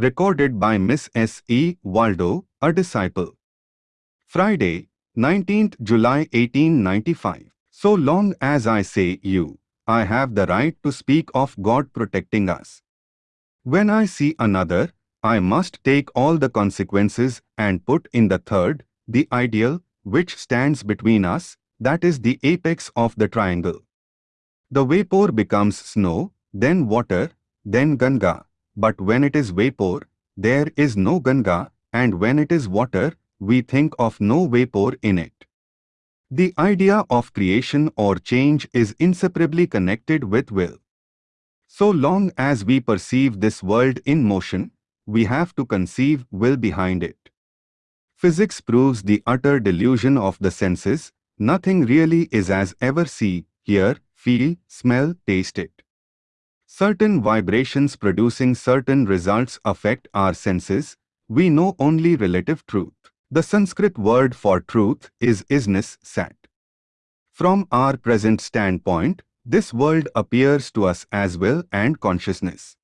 Recorded by Miss S. E. Waldo, a disciple. Friday, 19th July 1895. So long as I say you, I have the right to speak of God protecting us. When I see another, I must take all the consequences and put in the third, the ideal, which stands between us, that is the apex of the triangle. The vapor becomes snow, then water, then Ganga. But when it is vapor, there is no Ganga, and when it is water, we think of no vapor in it. The idea of creation or change is inseparably connected with will. So long as we perceive this world in motion, we have to conceive will behind it. Physics proves the utter delusion of the senses, nothing really is as ever see, hear, feel, smell, taste it. Certain vibrations producing certain results affect our senses, we know only relative truth. The Sanskrit word for truth is isness sat. From our present standpoint, this world appears to us as will and consciousness.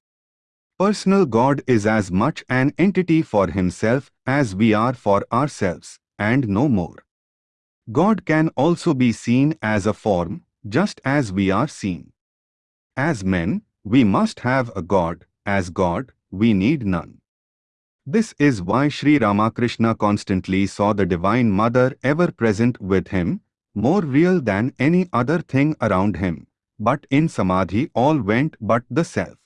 Personal God is as much an entity for himself as we are for ourselves, and no more. God can also be seen as a form, just as we are seen. As men, we must have a God, as God, we need none. This is why Sri Ramakrishna constantly saw the Divine Mother ever present with him, more real than any other thing around him, but in Samadhi all went but the self.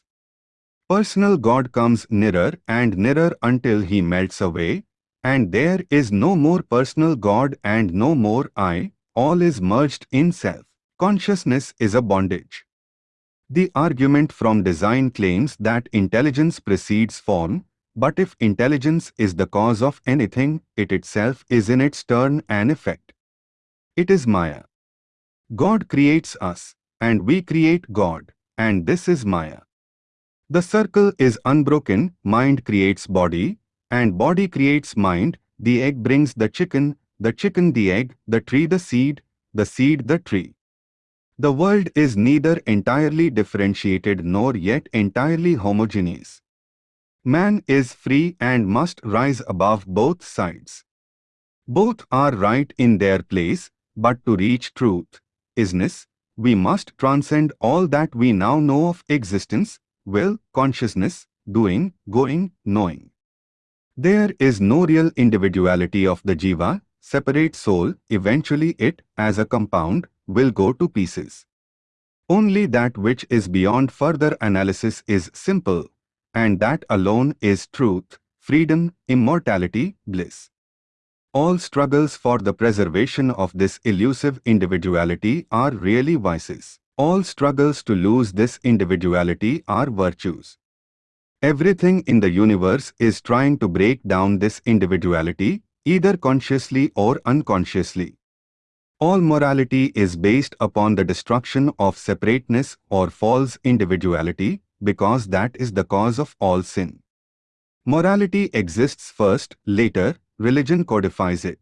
Personal God comes nearer and nearer until he melts away, and there is no more personal God and no more I, all is merged in self. Consciousness is a bondage. The argument from design claims that intelligence precedes form, but if intelligence is the cause of anything, it itself is in its turn an effect. It is Maya. God creates us, and we create God, and this is Maya. The circle is unbroken, mind creates body, and body creates mind, the egg brings the chicken, the chicken the egg, the tree the seed, the seed the tree. The world is neither entirely differentiated nor yet entirely homogeneous. Man is free and must rise above both sides. Both are right in their place, but to reach truth, isness, we must transcend all that we now know of existence, will, consciousness, doing, going, knowing. There is no real individuality of the jiva, separate soul, eventually it, as a compound, will go to pieces. Only that which is beyond further analysis is simple, and that alone is truth, freedom, immortality, bliss. All struggles for the preservation of this elusive individuality are really vices. All struggles to lose this individuality are virtues. Everything in the universe is trying to break down this individuality, either consciously or unconsciously. All morality is based upon the destruction of separateness or false individuality, because that is the cause of all sin. Morality exists first, later, religion codifies it.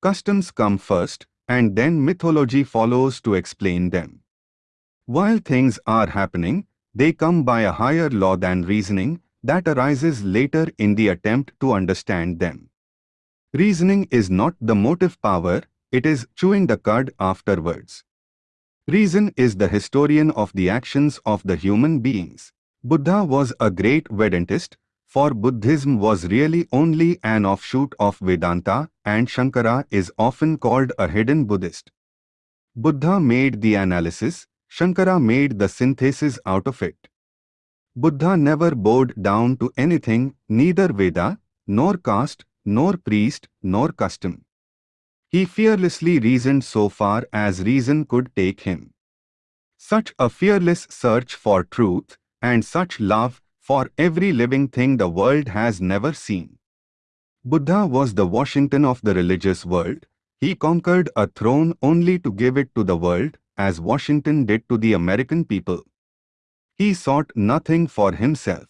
Customs come first, and then mythology follows to explain them. While things are happening, they come by a higher law than reasoning that arises later in the attempt to understand them. Reasoning is not the motive power, it is chewing the cud afterwards. Reason is the historian of the actions of the human beings. Buddha was a great Vedantist, for Buddhism was really only an offshoot of Vedanta and Shankara is often called a hidden Buddhist. Buddha made the analysis, Shankara made the synthesis out of it. Buddha never bowed down to anything, neither Veda, nor caste, nor priest, nor custom. He fearlessly reasoned so far as reason could take him. Such a fearless search for truth, and such love for every living thing the world has never seen. Buddha was the Washington of the religious world. He conquered a throne only to give it to the world, as Washington did to the American people. He sought nothing for himself.